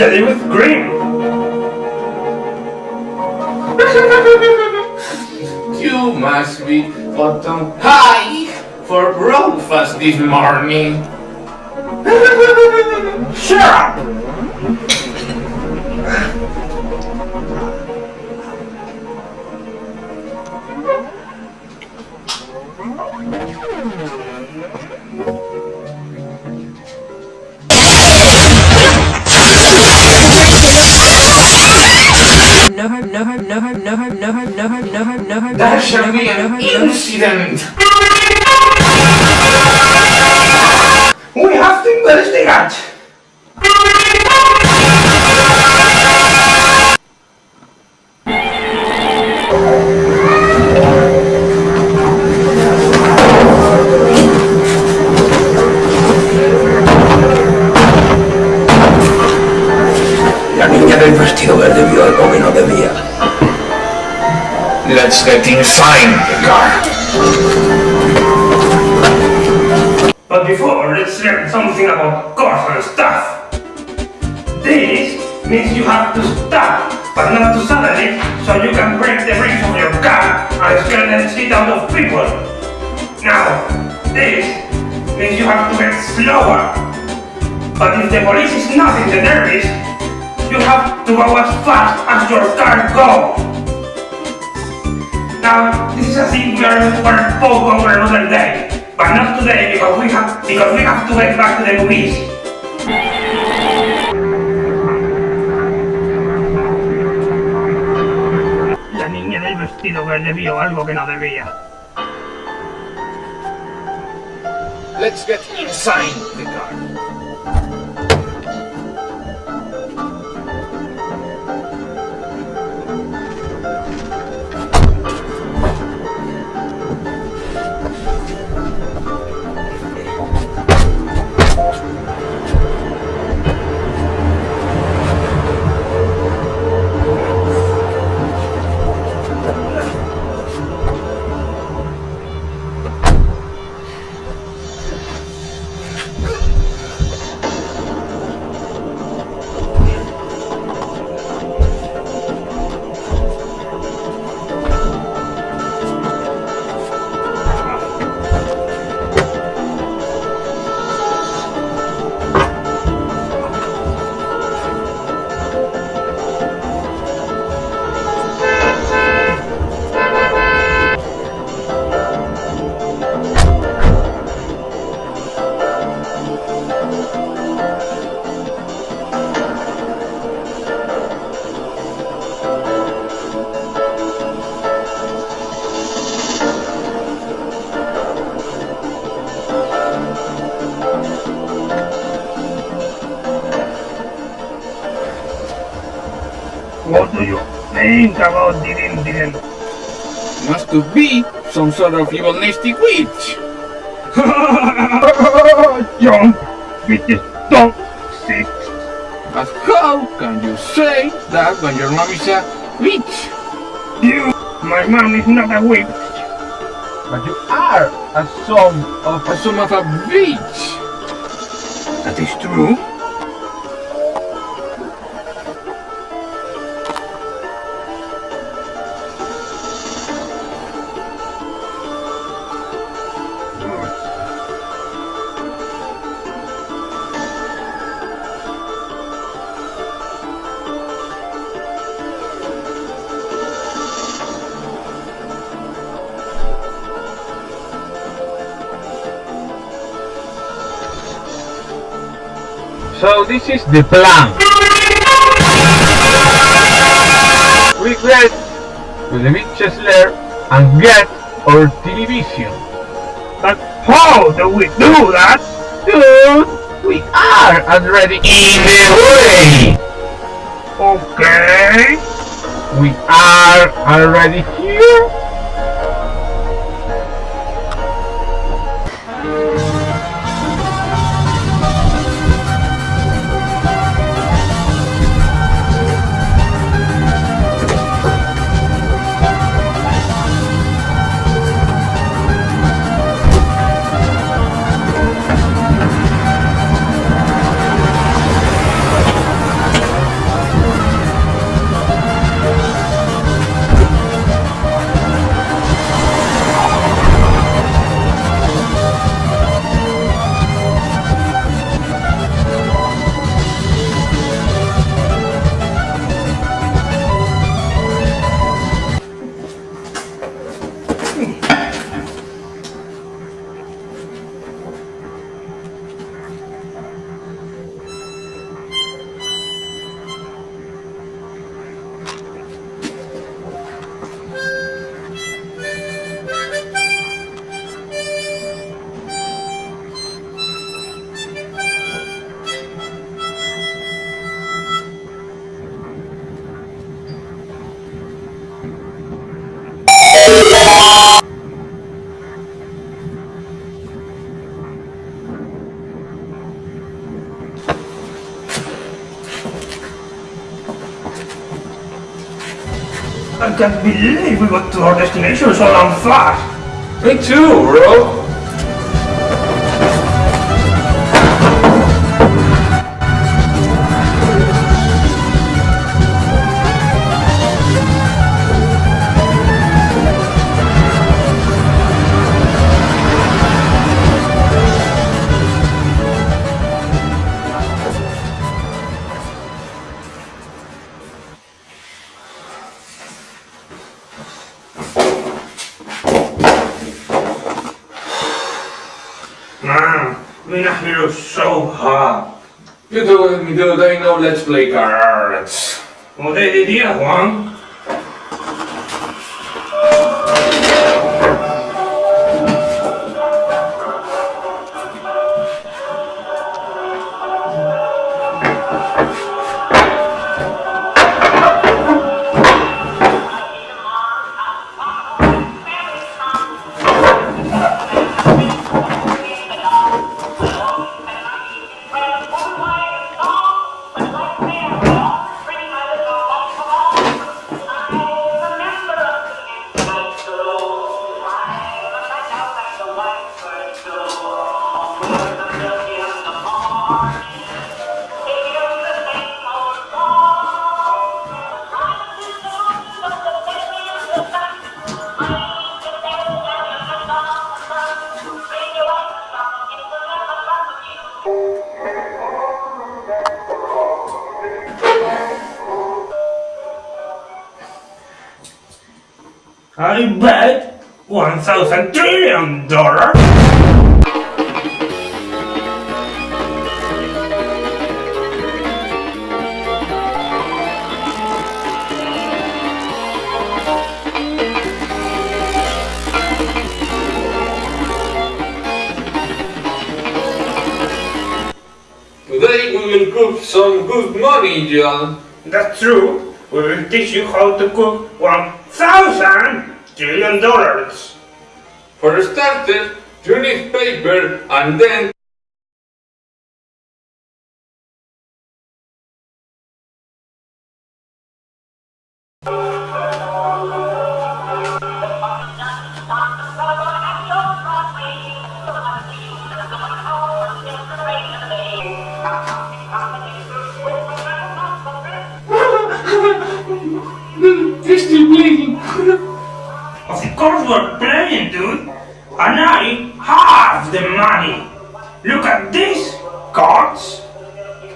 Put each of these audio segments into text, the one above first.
jelly with cream. You must be bottom high for breakfast this morning. Shut up! There shall be an incident. Let's the car. But before, let's learn something about cars and stuff. This means you have to stop, but not too suddenly, so you can break the brakes of your car and scare the shit out of people. Now, this means you have to get slower. But if the police is not in the derbies, you have to go as fast as your car goes. Now, this is a thing we are gonna spoke over another day, but not today because we have because we have to get back to the movies. La niña del vestido verde vio algo que no debía. Let's get inside the car. About Dirin Dirin? Must to be some sort of evil nasty witch. Jump! Bitches! don't see. But how can you say that when your mom is a witch? You, my mom is not a witch. But you are a son of A son of a bitch! That is true. This is the plan. We get to the witch's lair and get our television. But how do we do that? Dude, we are already in the way. Okay. We are already here. Can't believe we got to our destination so damn fast. Me too, bro! Let's play cards. What idea, Juan? Thousand trillion dollars. Today we will cook some good money, John. That's true. We will teach you how to cook and then Of course we're playing, dude. I have the money. Look at these cards.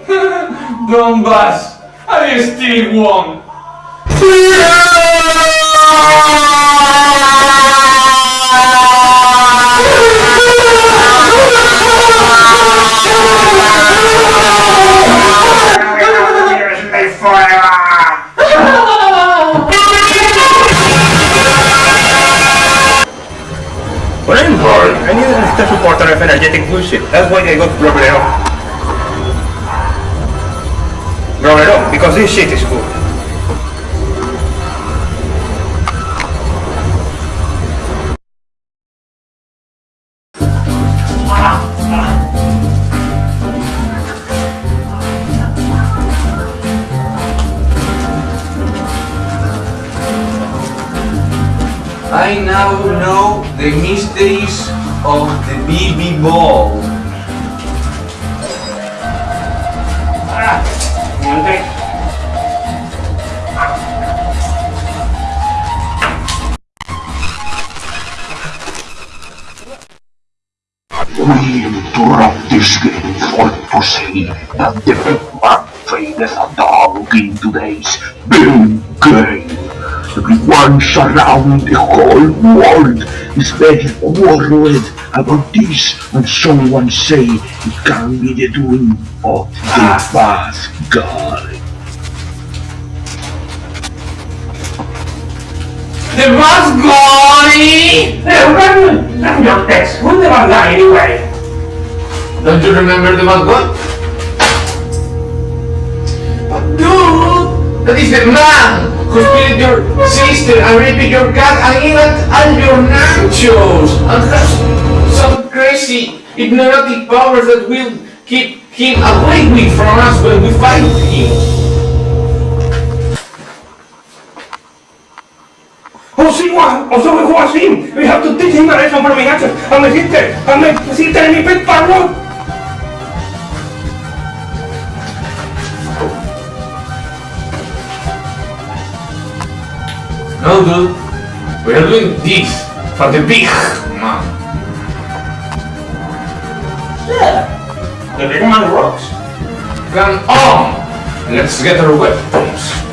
Donbass, I still won. Live Bored. I need an extra supporter of energetic bullshit. That's why I got Robero. Robero, because this shit is cool. I now know the mysteries of the BB ball. We interrupt this game for to say that the big man fadeth a dog in today's big game. Everyone around the whole world is very worried about this and someone say it can be the doing of the ah. bad guy. The bus guy! Hey, Ragnar, I'm your text. Who's the bad guy anyway? Don't you remember the bad guy? But dude, that is the man split your sister and raped your cat and even all your nachos and has some crazy hypnotic powers that will keep him away from us when we fight him. Oh, sí, Juan. O so who was him. We have to teach him a lesson from my actions. And my sister. And my sister and my pet parrot. No, dude. We are doing this for the big man. Yeah. The big man rocks. Come on! Let's get our weapons.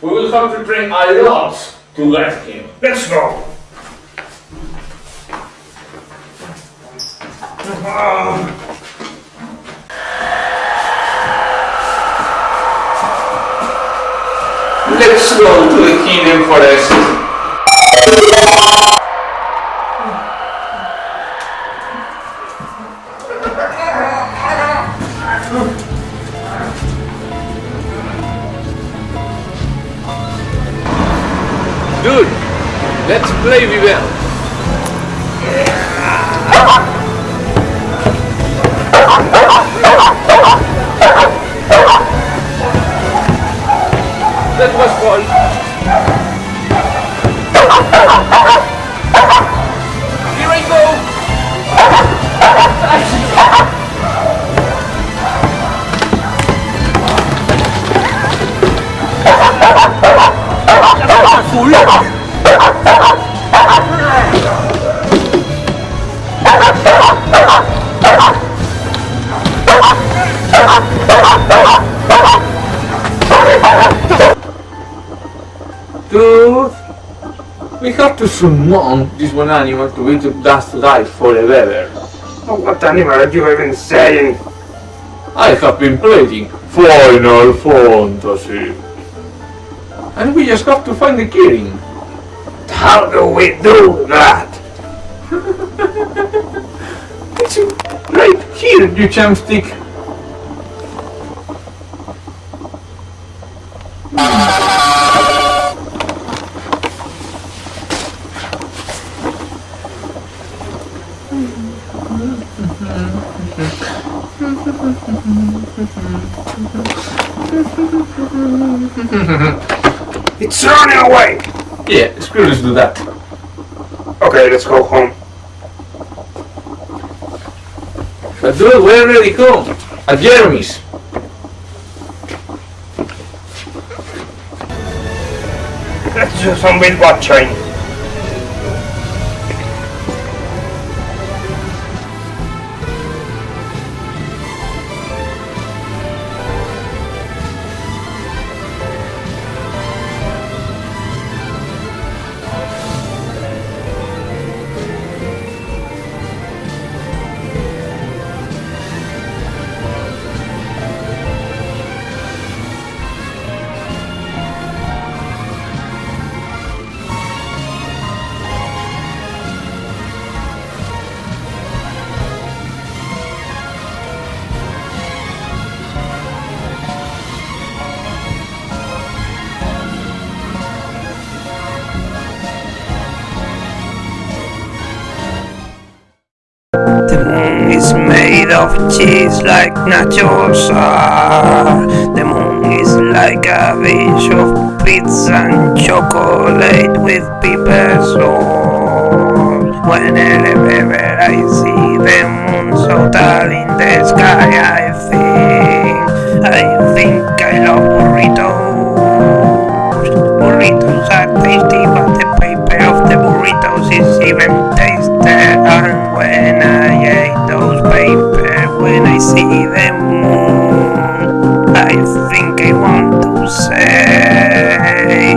We will have to train a lot to get him. Let's go. Let's go to the hidden forest. Let's play Vivel. That was fun. Here I go. have to summon this one animal to be to dust to die forever. Oh, what animal are you even saying? I have been playing Final Fantasy. And we just have to find the Kirin. How do we do that? It's right here, you chamstick. It's running away! Yeah, screw this do that. Okay, let's go home. But dude, we already come. At Jeremy's. Let's do some wheel watching. Of cheese like nachos. The moon is like a dish of pizza and chocolate with pepper sauce. Whenever I see the moon so tall in the sky, I think, I think I love burritos. Burritos are tasty, but the paper of the burritos is even tastier. See the moon, I think I want to say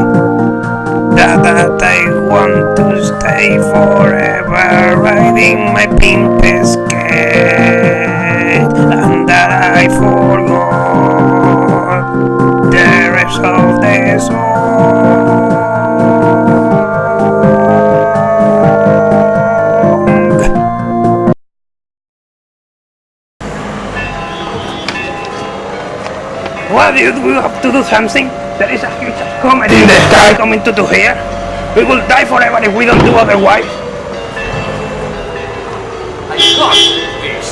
that, I want to stay forever riding my pink skate, and that I forgot the rest of the song. What dude, we have to do something? There is a huge comet in the sky coming to, to here. We will die forever if we don't do otherwise. I got this.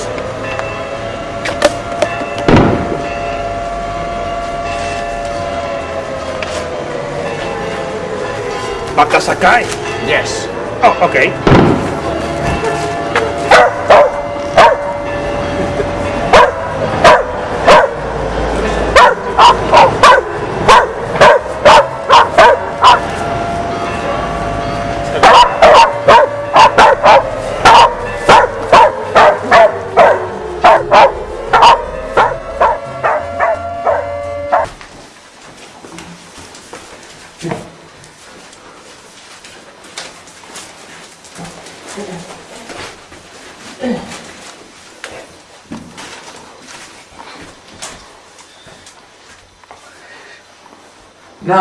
Baka Sakai. Yes. Oh, okay.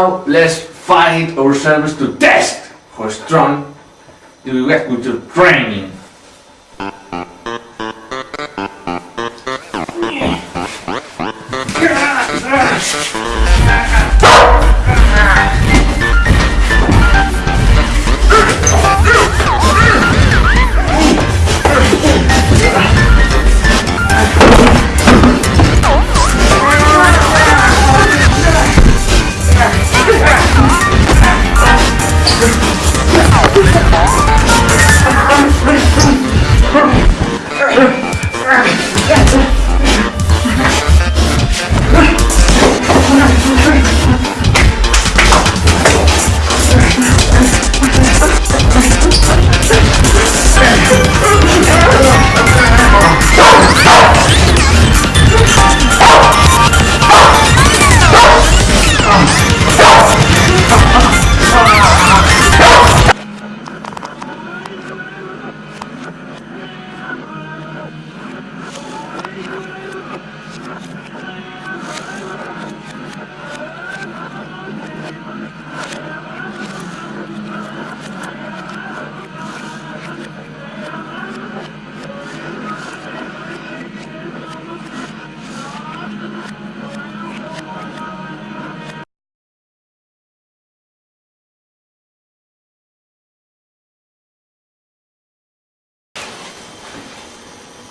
Now let's find ourselves to test how strong do get with your training.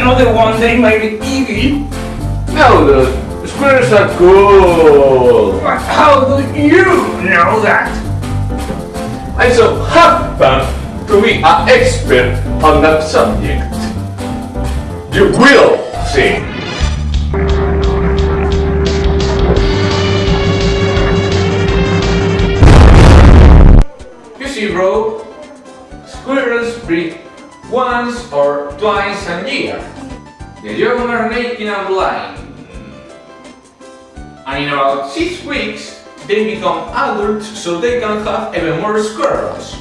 another one, they might be evil. No, the Squirrels are cool. But how do you know that? I so happen to be an expert on that subject. You will see. Naked and blind. And in about six weeks, they become adults so they can have even more squirrels.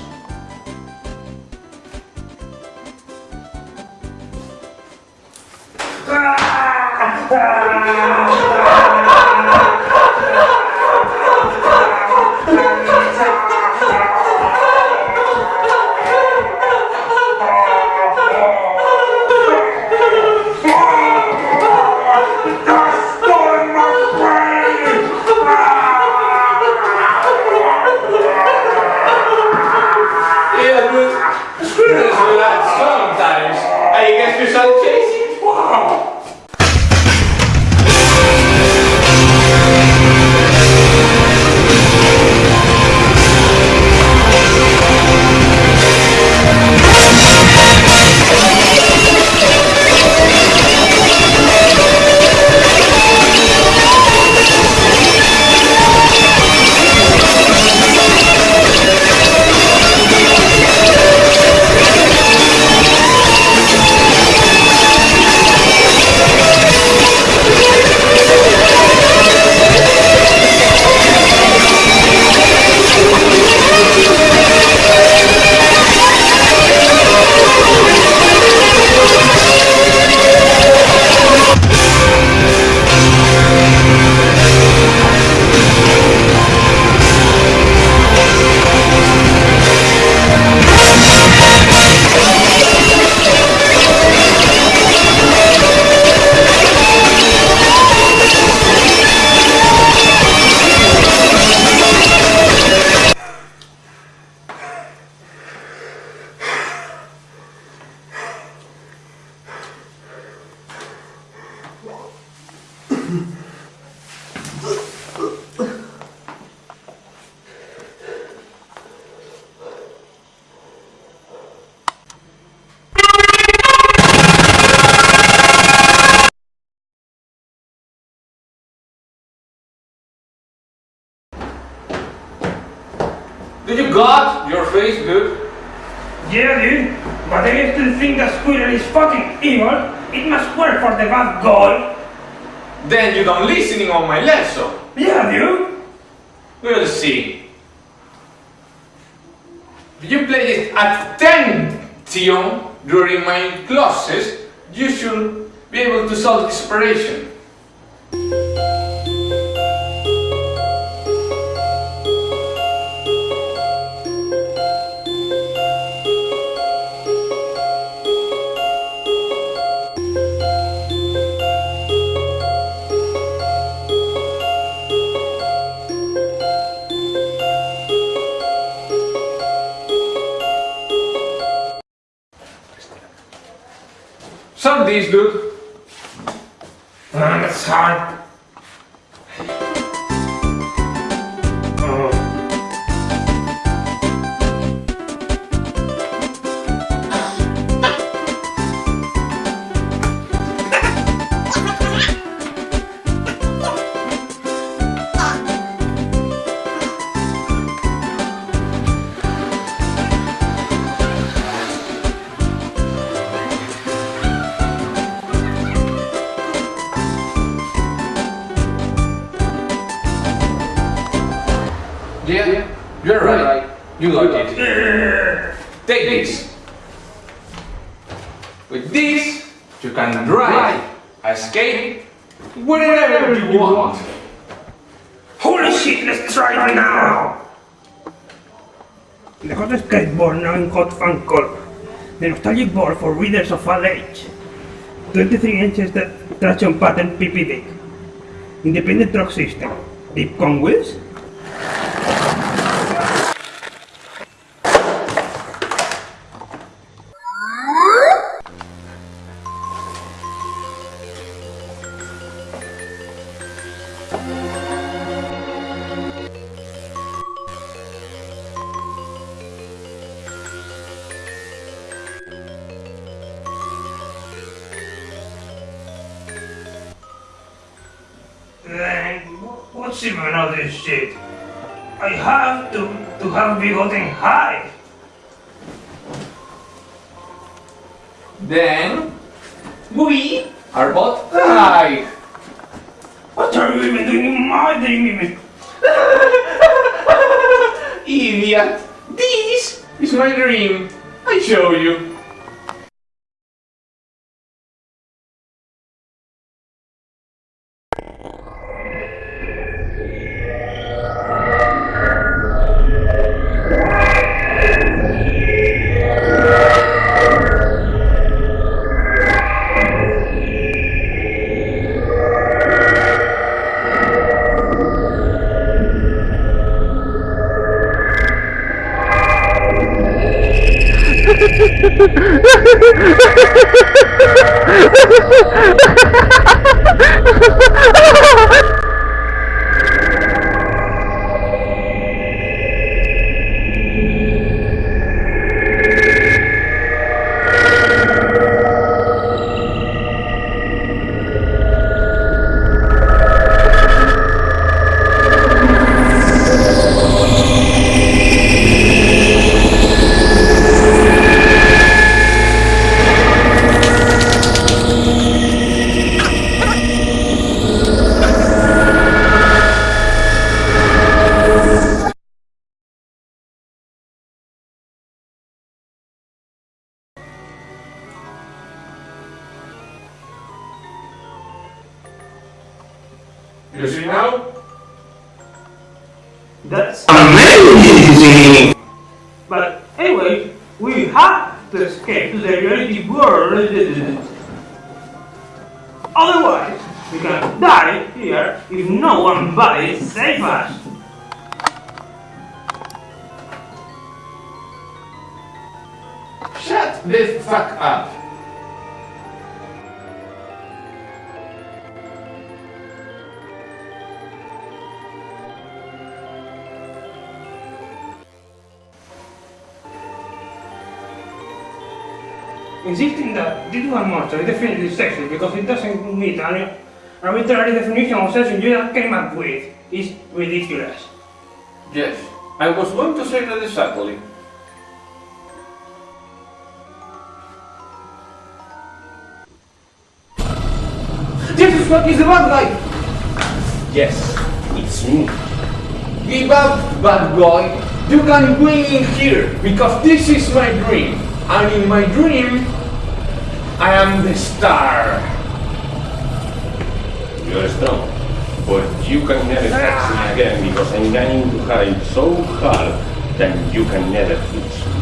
You don't listening on my lesson. Yeah, dude. We'll see. If you play attention during my classes, you should be able to solve expiration. Solve this, dude. Ah, that's hard. Magic Ball for readers of all age. 23 inches traction pattern PP deck. Independent truck system. Deep con wheels. Wh- what's this shit? I have to to have be gotten high. Then we are both high. Insisting that this one monster is definitely sexy because it doesn't meet an arbitrary definition of sex you just came up with is ridiculous. Yes, I was going to say that exactly. This is what is the bad guy! Yes, it's me. Give up, bad boy! You can win in here because this is my dream. And in my dream, I am the star. You're strong. But you can never catch me again because I'm going to hide so hard that you can never reach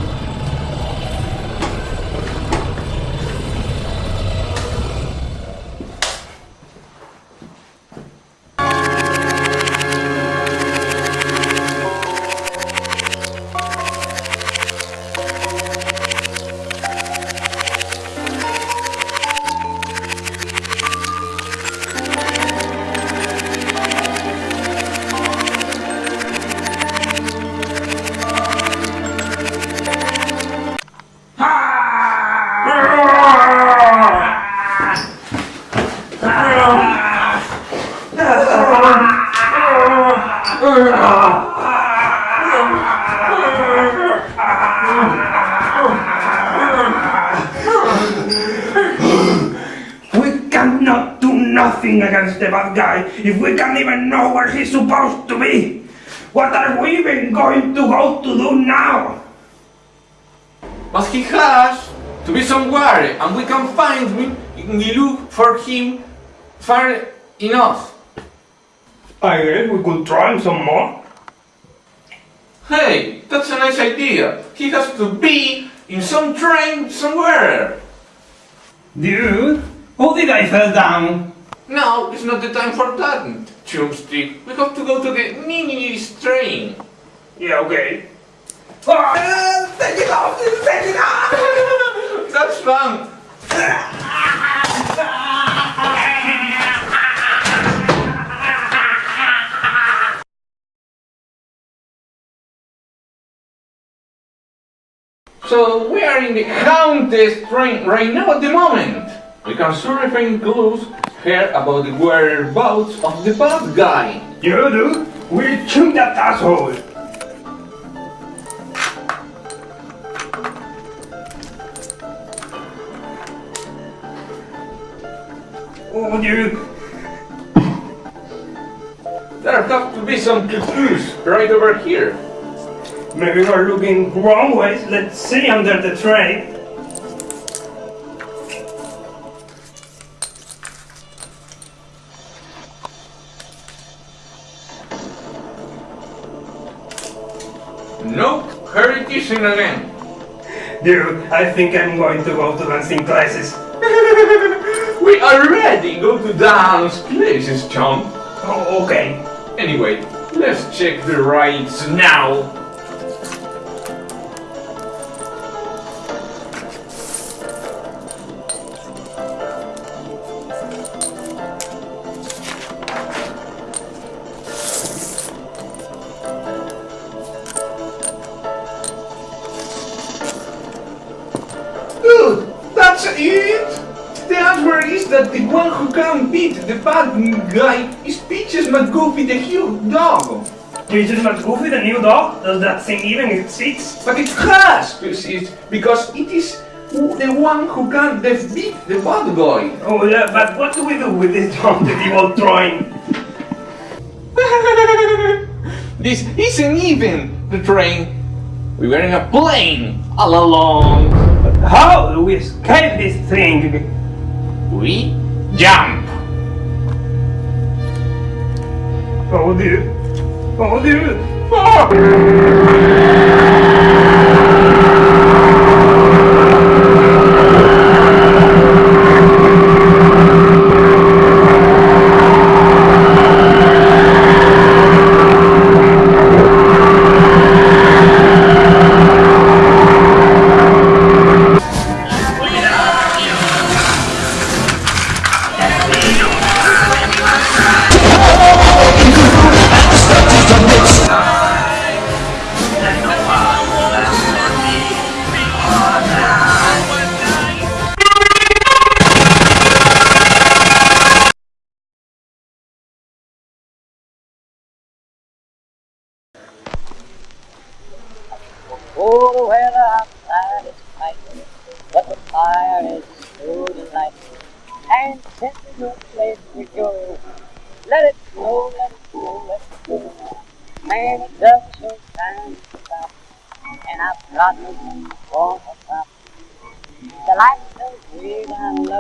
against the bad guy if we can't even know where he's supposed to be. What are we even going to go to do now? But he has to be somewhere, and we can find him if we look for him far enough. I guess we could try some more. Hey, that's a nice idea. He has to be in some train somewhere. Dude, how did I fell down? Now is not the time for that, Chumstick. We have to go to the Nini train. Yeah, okay. Ah, take it off! Take it off! That's fun! So we are in the Countess train right now at the moment. We can surfing clues here about the whereabouts of the bad guy. You do? We'll shoot that asshole! Oh, dude! There have to be some clues right over here. Maybe we're looking wrong ways. Let's see under the train. Here it is again. Dude, I think I'm going to go to dancing classes. We already go to dance places, chum. Oh, okay. Anyway, let's check the rides now. The huge dog. Peaches McGoofy, the new dog? Does that thing even exist? But it has exist because it is the one who can defeat the bad guy. Oh, yeah, but what do we do with this haunted evil train? this isn't even the train. We were in a plane all along. How do we escape this thing? We jump. Oh, dude. Oh, dude. Oh,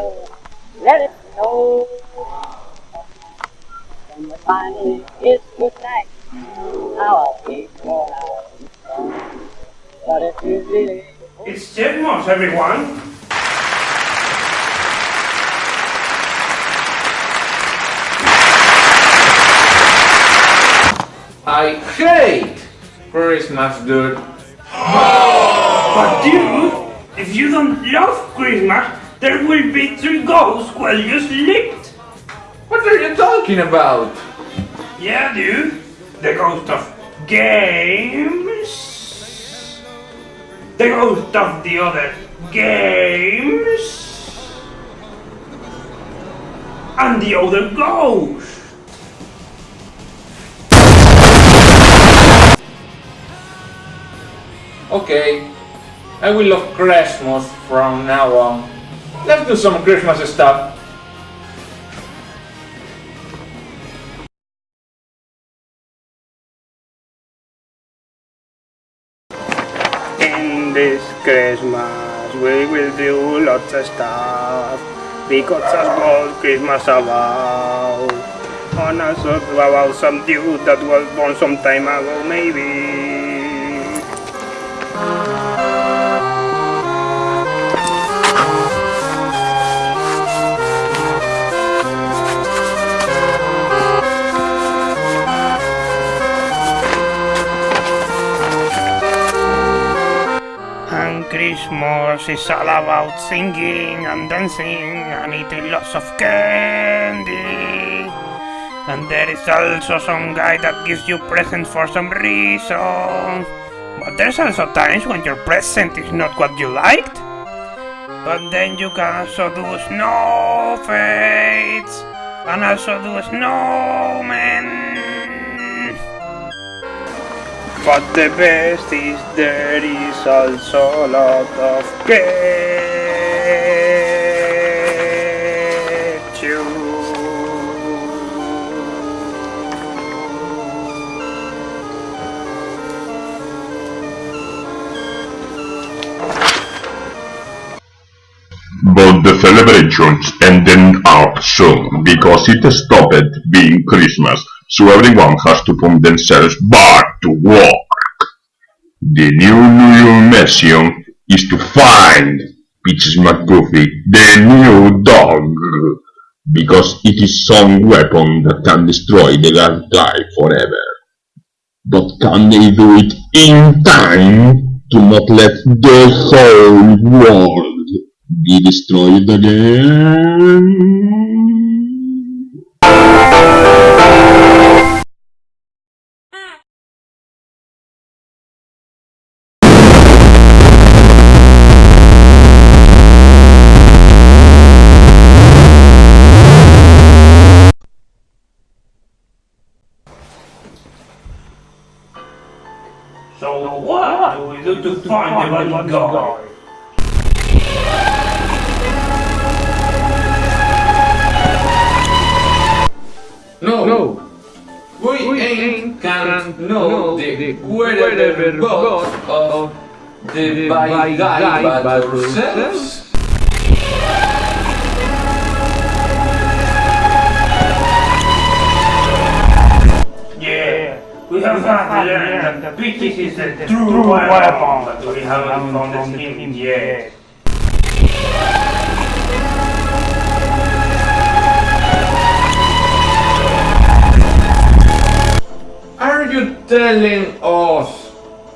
down let it snow. When we finally kiss goodnight, how I hate for hours. But if you really It's Jetmos, everyone. I hate Christmas, dude. But dude, if you don't love Christmas, there will be three ghosts while you sleep. What are you talking about? Yeah, dude. The ghost of games. The ghost of the other games. And the other ghost. Okay, I will love Christmas from now on. Let's do some Christmas stuff. In this Christmas we will do lots of stuff because that's what Christmas about. On a song about some dude that was born some time ago maybe. Christmas is all about singing and dancing and eating lots of candy. And there is also some guy that gives you presents for some reason. But there's also times when your present is not what you liked. But then you can also do snow fades and also do snowmen. But the best is there is also a lot of ketchup. But the celebrations ended up soon because it stopped being Christmas, so everyone has to put themselves back to work. The new New mission is to find Peaches McGuffey, the new dog, because it is some weapon that can destroy the Guy forever. But can they do it in time to not let the whole world be destroyed again? What do we do to find the bad guy? No, no. We, ain't can know the wherever but of the by guy by ourselves. Have not learned that the Peaches is the true weapon, but we haven't found him yet. Are you telling us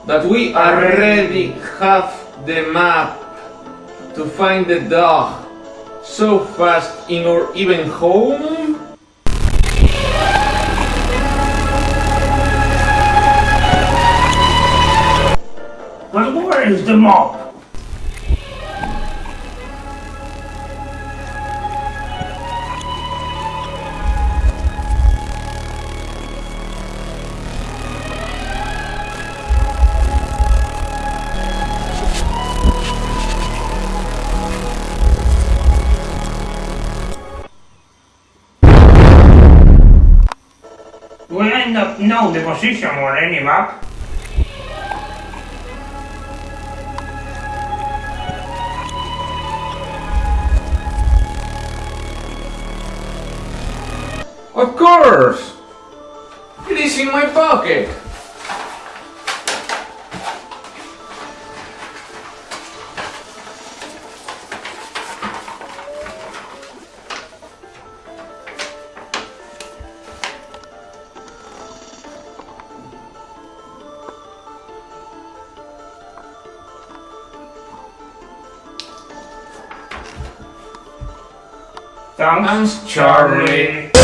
that we already have the map to find the dog so fast in our even home? Is the mop? We end up know the position on any map. Of course! It is in my pocket! Thanks. Charlie.